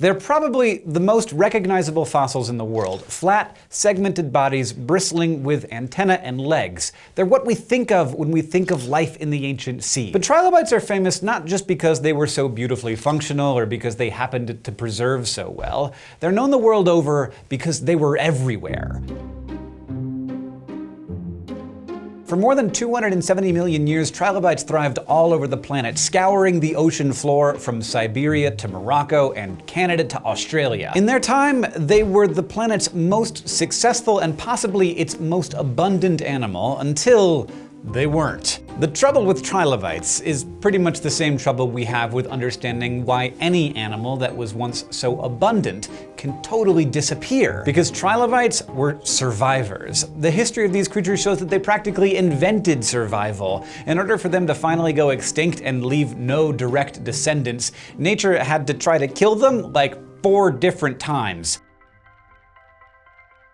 They're probably the most recognizable fossils in the world. Flat, segmented bodies bristling with antennae and legs. They're what we think of when we think of life in the ancient sea. But trilobites are famous not just because they were so beautifully functional or because they happened to preserve so well. They're known the world over because they were everywhere. For more than 270 million years, trilobites thrived all over the planet, scouring the ocean floor from Siberia to Morocco and Canada to Australia. In their time, they were the planet's most successful and possibly its most abundant animal until they weren't. The trouble with trilobites is pretty much the same trouble we have with understanding why any animal that was once so abundant can totally disappear. Because trilobites were survivors. The history of these creatures shows that they practically invented survival. In order for them to finally go extinct and leave no direct descendants, nature had to try to kill them like four different times.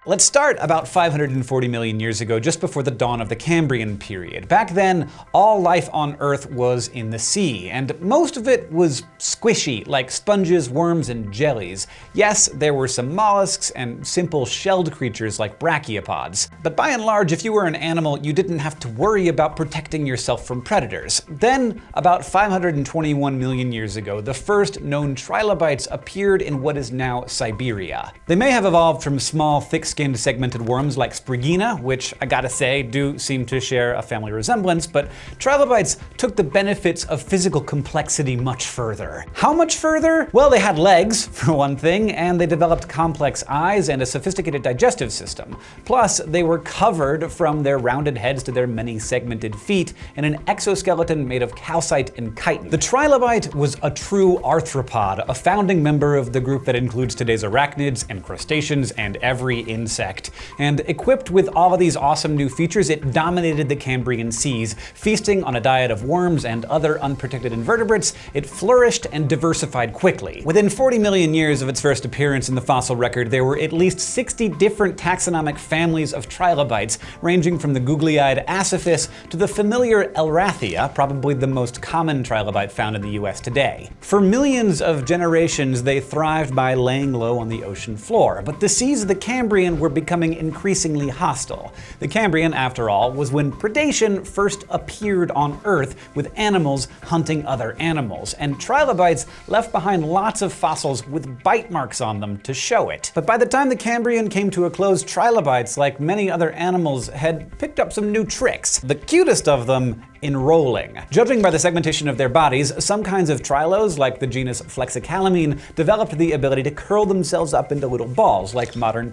Let's start about 540 million years ago, just before the dawn of the Cambrian period. Back then, all life on Earth was in the sea, and most of it was squishy, like sponges, worms, and jellies. Yes, there were some mollusks and simple shelled creatures like brachiopods. But by and large, if you were an animal, you didn't have to worry about protecting yourself from predators. Then, about 521 million years ago, the first known trilobites appeared in what is now Siberia. They may have evolved from small, thick skinned segmented worms like Spriggina, which I gotta say do seem to share a family resemblance, but trilobites took the benefits of physical complexity much further. How much further? Well, they had legs, for one thing, and they developed complex eyes and a sophisticated digestive system. Plus, they were covered from their rounded heads to their many segmented feet in an exoskeleton made of calcite and chitin. The trilobite was a true arthropod, a founding member of the group that includes today's arachnids and crustaceans and every insect insect. And equipped with all of these awesome new features, it dominated the Cambrian seas. Feasting on a diet of worms and other unprotected invertebrates, it flourished and diversified quickly. Within 40 million years of its first appearance in the fossil record, there were at least 60 different taxonomic families of trilobites, ranging from the googly-eyed Asaphus to the familiar Elrathia, probably the most common trilobite found in the US today. For millions of generations, they thrived by laying low on the ocean floor, but the seas of the Cambrian were becoming increasingly hostile. The Cambrian, after all, was when predation first appeared on Earth with animals hunting other animals, and trilobites left behind lots of fossils with bite marks on them to show it. But by the time the Cambrian came to a close, trilobites, like many other animals, had picked up some new tricks. The cutest of them enrolling. Judging by the segmentation of their bodies, some kinds of trilos, like the genus Flexicalymene, developed the ability to curl themselves up into little balls, like modern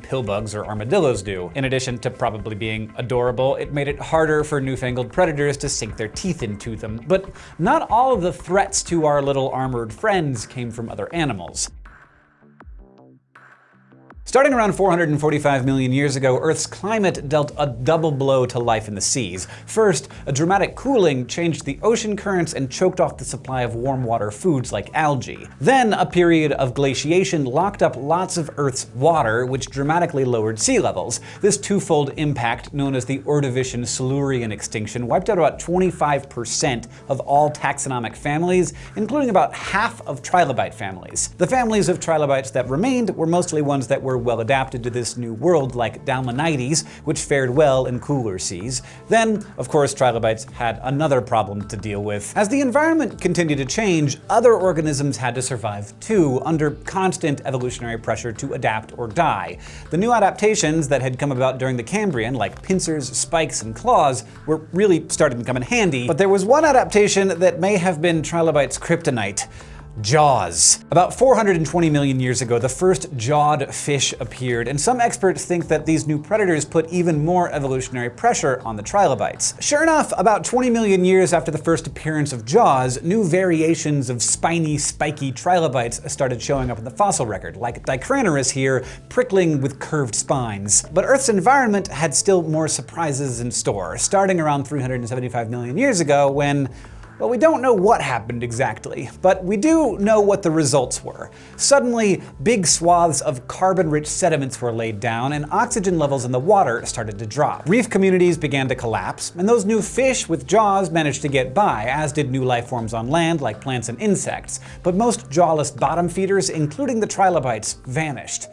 pillbugs or armadillos do. In addition to probably being adorable, it made it harder for newfangled predators to sink their teeth into them. But not all of the threats to our little armored friends came from other animals. Starting around 445 million years ago, Earth's climate dealt a double blow to life in the seas. First, a dramatic cooling changed the ocean currents and choked off the supply of warm water foods like algae. Then, a period of glaciation locked up lots of Earth's water, which dramatically lowered sea levels. This twofold impact, known as the Ordovician Silurian extinction, wiped out about 25% of all taxonomic families, including about half of trilobite families. The families of trilobites that remained were mostly ones that were well adapted to this new world like Dalmanites, which fared well in cooler seas. Then, of course, trilobites had another problem to deal with. As the environment continued to change, other organisms had to survive too, under constant evolutionary pressure to adapt or die. The new adaptations that had come about during the Cambrian, like pincers, spikes, and claws, were really starting to come in handy, but there was one adaptation that may have been trilobites' kryptonite. Jaws. About 420 million years ago, the first jawed fish appeared, and some experts think that these new predators put even more evolutionary pressure on the trilobites. Sure enough, about 20 million years after the first appearance of jaws, new variations of spiny, spiky trilobites started showing up in the fossil record, like Dicranurus here, prickling with curved spines. But Earth's environment had still more surprises in store, starting around 375 million years ago when Well, we don't know what happened exactly, but we do know what the results were. Suddenly, big swaths of carbon-rich sediments were laid down, and oxygen levels in the water started to drop. Reef communities began to collapse, and those new fish with jaws managed to get by, as did new life forms on land like plants and insects. But most jawless bottom feeders, including the trilobites, vanished.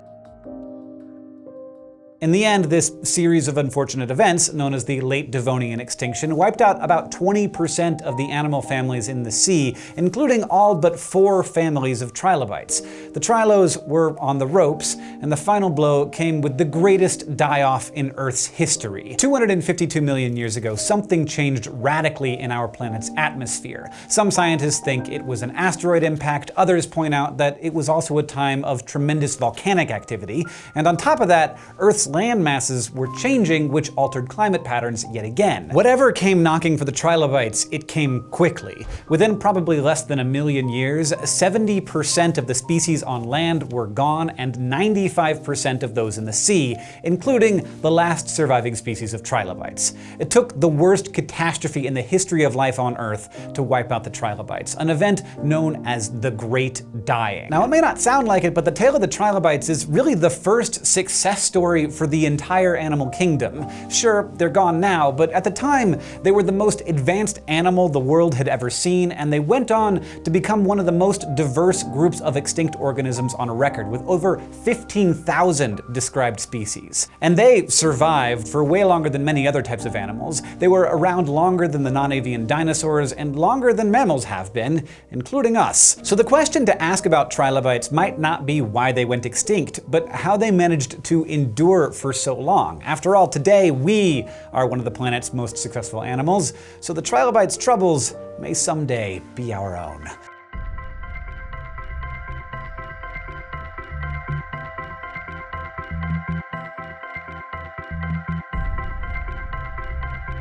In the end, this series of unfortunate events, known as the Late Devonian extinction, wiped out about 20% of the animal families in the sea, including all but four families of trilobites. The trilos were on the ropes, and the final blow came with the greatest die-off in Earth's history. 252 million years ago, something changed radically in our planet's atmosphere. Some scientists think it was an asteroid impact, others point out that it was also a time of tremendous volcanic activity, and on top of that, Earth's land masses were changing, which altered climate patterns yet again. Whatever came knocking for the trilobites, it came quickly. Within probably less than a million years, 70% of the species on land were gone and 95% of those in the sea, including the last surviving species of trilobites. It took the worst catastrophe in the history of life on Earth to wipe out the trilobites, an event known as the Great Dying. Now, it may not sound like it, but the tale of the trilobites is really the first success story for the entire animal kingdom. Sure, they're gone now, but at the time, they were the most advanced animal the world had ever seen, and they went on to become one of the most diverse groups of extinct organisms on record, with over 15,000 described species. And they survived for way longer than many other types of animals. They were around longer than the non-avian dinosaurs, and longer than mammals have been, including us. So the question to ask about trilobites might not be why they went extinct, but how they managed to endure for so long. After all, today we are one of the planet's most successful animals, so the trilobites' troubles may someday be our own.